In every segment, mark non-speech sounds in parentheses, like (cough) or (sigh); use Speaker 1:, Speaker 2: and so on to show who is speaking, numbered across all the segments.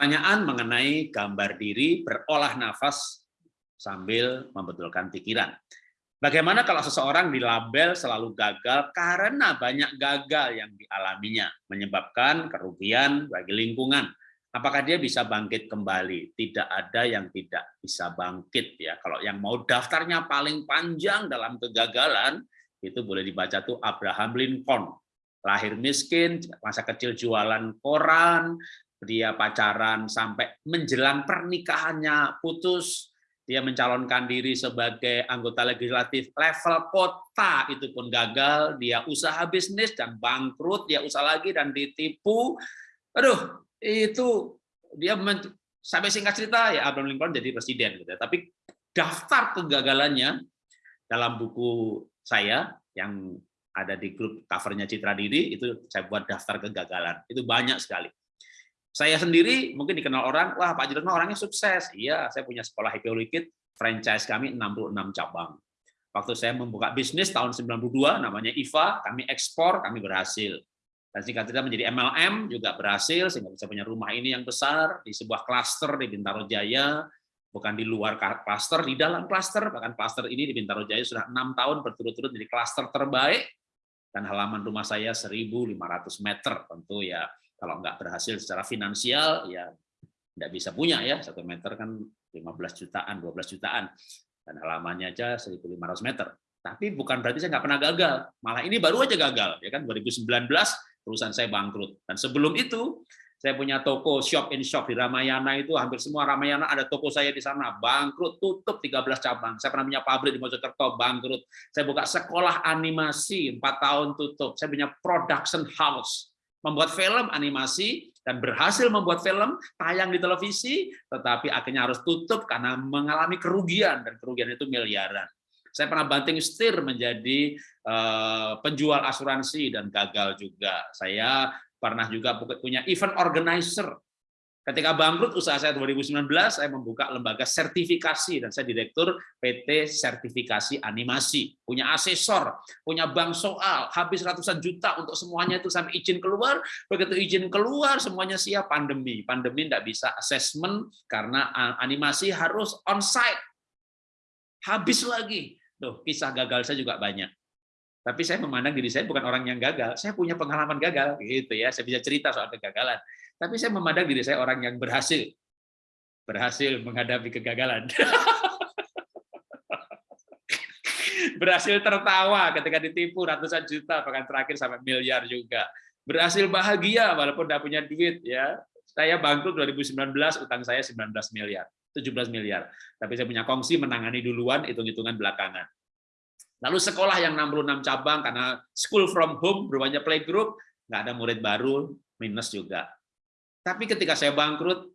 Speaker 1: pertanyaan mengenai gambar diri berolah nafas sambil membetulkan pikiran. Bagaimana kalau seseorang dilabel selalu gagal karena banyak gagal yang dialaminya, menyebabkan kerugian bagi lingkungan. Apakah dia bisa bangkit kembali? Tidak ada yang tidak bisa bangkit ya. Kalau yang mau daftarnya paling panjang dalam kegagalan, itu boleh dibaca tuh Abraham Lincoln. Lahir miskin, masa kecil jualan koran, dia pacaran sampai menjelang pernikahannya putus, dia mencalonkan diri sebagai anggota legislatif level kota itu pun gagal, dia usaha bisnis dan bangkrut, dia usaha lagi dan ditipu. Aduh, itu dia sampai singkat cerita ya Abraham Lincoln jadi presiden gitu. Ya. Tapi daftar kegagalannya dalam buku saya yang ada di grup covernya Citra Diri itu saya buat daftar kegagalan. Itu banyak sekali. Saya sendiri mungkin dikenal orang, wah Pak Jirno orangnya sukses. Iya, saya punya sekolah Happy Liquid, franchise kami 66 cabang. Waktu saya membuka bisnis tahun 92, namanya IVA, kami ekspor, kami berhasil. Dan singkat cerita menjadi MLM juga berhasil, sehingga bisa punya rumah ini yang besar, di sebuah klaster di Bintaro Jaya, bukan di luar klaster, di dalam klaster, bahkan klaster ini di Bintaro Jaya sudah enam tahun berturut-turut jadi klaster terbaik, dan halaman rumah saya 1.500 meter, tentu ya kalau nggak berhasil secara finansial, ya nggak bisa punya ya. Satu meter kan 15 jutaan, 12 jutaan. Dan halamannya aja 1.500 meter. Tapi bukan berarti saya nggak pernah gagal. Malah ini baru aja gagal. ya kan 2019 perusahaan saya bangkrut. Dan sebelum itu, saya punya toko shop in shop di Ramayana itu hampir semua Ramayana ada toko saya di sana bangkrut tutup 13 cabang saya pernah punya pabrik di Mojokerto bangkrut saya buka sekolah animasi 4 tahun tutup saya punya production house membuat film animasi dan berhasil membuat film tayang di televisi, tetapi akhirnya harus tutup karena mengalami kerugian dan kerugian itu miliaran. Saya pernah banting setir menjadi uh, penjual asuransi dan gagal juga. Saya pernah juga punya event organizer Ketika bangkrut usaha saya 2019, saya membuka lembaga sertifikasi dan saya direktur PT Sertifikasi Animasi. Punya asesor, punya bank soal, habis ratusan juta untuk semuanya itu sampai izin keluar. Begitu izin keluar, semuanya siap pandemi. Pandemi tidak bisa assessment karena animasi harus on-site. Habis lagi. Tuh, kisah gagal saya juga banyak. Tapi saya memandang diri saya bukan orang yang gagal. Saya punya pengalaman gagal, gitu ya. Saya bisa cerita soal kegagalan. Tapi saya memandang diri saya orang yang berhasil. Berhasil menghadapi kegagalan. (laughs) berhasil tertawa ketika ditipu ratusan juta, bahkan terakhir sampai miliar juga. Berhasil bahagia walaupun tidak punya duit. ya. Saya bangkrut 2019, utang saya 19 miliar. 17 miliar. Tapi saya punya kongsi menangani duluan, hitung-hitungan belakangan. Lalu sekolah yang 66 cabang, karena school from home, berubahnya playgroup, nggak ada murid baru, minus juga. Tapi ketika saya bangkrut,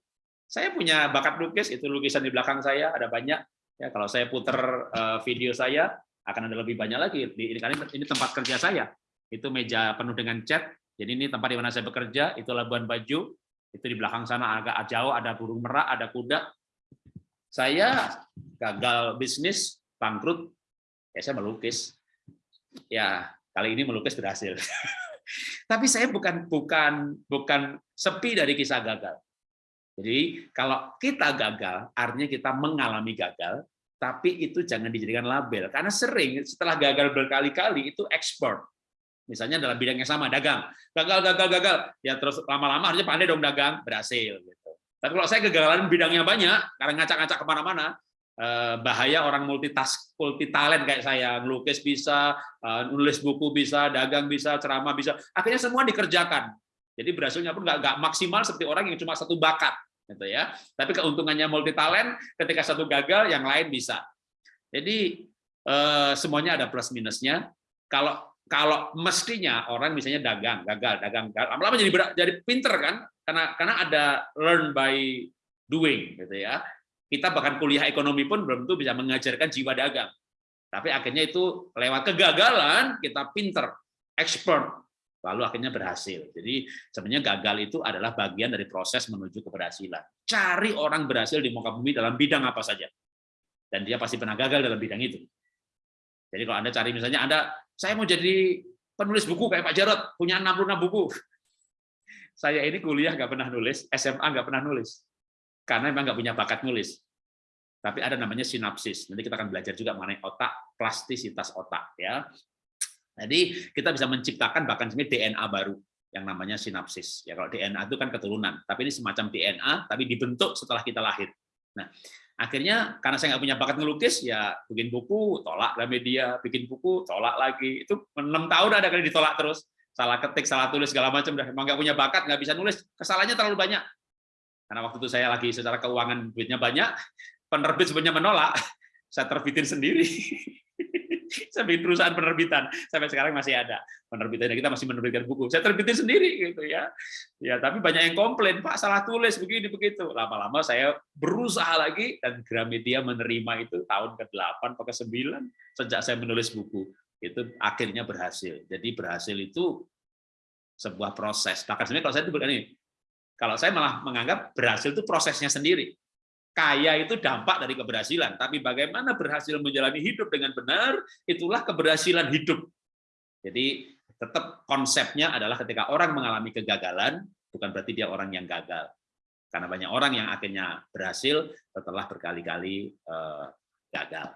Speaker 1: saya punya bakat lukis, itu lukisan di belakang saya ada banyak. Ya, kalau saya putar eh, video saya akan ada lebih banyak lagi. Ini ini tempat kerja saya. Itu meja penuh dengan cat. Jadi ini tempat di mana saya bekerja. Itu Labuan Bajo. Itu di belakang sana agak jauh ada burung merak, ada kuda. Saya gagal bisnis, bangkrut. Ya saya melukis. Ya kali ini melukis berhasil. (laughs) Tapi saya bukan bukan bukan sepi dari kisah gagal. Jadi kalau kita gagal, artinya kita mengalami gagal, tapi itu jangan dijadikan label. Karena sering setelah gagal berkali-kali itu ekspor. Misalnya dalam bidang yang sama, dagang. Gagal, gagal, gagal. Ya terus lama-lama harusnya pandai dong dagang, berhasil. Gitu. Tapi kalau saya kegagalan bidangnya banyak, karena ngacak-ngacak ke mana-mana, bahaya orang multitask multi talent kayak saya. Ngelukis bisa eh, nulis buku bisa dagang bisa ceramah bisa. Akhirnya semua dikerjakan. Jadi berhasilnya pun nggak maksimal seperti orang yang cuma satu bakat gitu ya. Tapi keuntungannya multi talent ketika satu gagal yang lain bisa. Jadi eh, semuanya ada plus minusnya. Kalau kalau mestinya orang misalnya dagang gagal dagang lama-lama jadi jadi pinter kan? Karena karena ada learn by doing gitu ya kita bahkan kuliah ekonomi pun belum tentu bisa mengajarkan jiwa dagang. Tapi akhirnya itu lewat kegagalan kita pinter, expert, lalu akhirnya berhasil. Jadi sebenarnya gagal itu adalah bagian dari proses menuju keberhasilan. Cari orang berhasil di muka bumi dalam bidang apa saja. Dan dia pasti pernah gagal dalam bidang itu. Jadi kalau Anda cari misalnya Anda, saya mau jadi penulis buku kayak Pak Jarot, punya 66 buku. (laughs) saya ini kuliah nggak pernah nulis, SMA nggak pernah nulis, karena memang nggak punya bakat nulis. Tapi ada namanya sinapsis. Nanti kita akan belajar juga mengenai otak, plastisitas otak. ya. Jadi kita bisa menciptakan bahkan sebenarnya DNA baru yang namanya sinapsis. Ya kalau DNA itu kan keturunan, tapi ini semacam DNA tapi dibentuk setelah kita lahir. Nah, akhirnya karena saya nggak punya bakat ngelukis, ya bikin buku, tolak media, bikin buku, tolak lagi. Itu enam tahun ada kali ditolak terus. Salah ketik, salah tulis, segala macam. Udah emang nggak punya bakat, nggak bisa nulis. Kesalahannya terlalu banyak. Karena waktu itu saya lagi secara keuangan duitnya banyak, penerbit sebenarnya menolak, saya terbitin sendiri. (laughs) saya bikin perusahaan penerbitan. Sampai sekarang masih ada. Penerbitan kita masih menerbitkan buku. Saya terbitin sendiri gitu ya. Ya tapi banyak yang komplain pak salah tulis begini begitu. Lama-lama saya berusaha lagi dan Gramedia menerima itu tahun ke-8 atau ke-9 sejak saya menulis buku. Itu akhirnya berhasil. Jadi berhasil itu sebuah proses. Bahkan sebenarnya kalau saya itu begini kalau saya malah menganggap berhasil itu prosesnya sendiri kaya itu dampak dari keberhasilan, tapi bagaimana berhasil menjalani hidup dengan benar, itulah keberhasilan hidup. Jadi tetap konsepnya adalah ketika orang mengalami kegagalan, bukan berarti dia orang yang gagal. Karena banyak orang yang akhirnya berhasil setelah berkali-kali eh, gagal.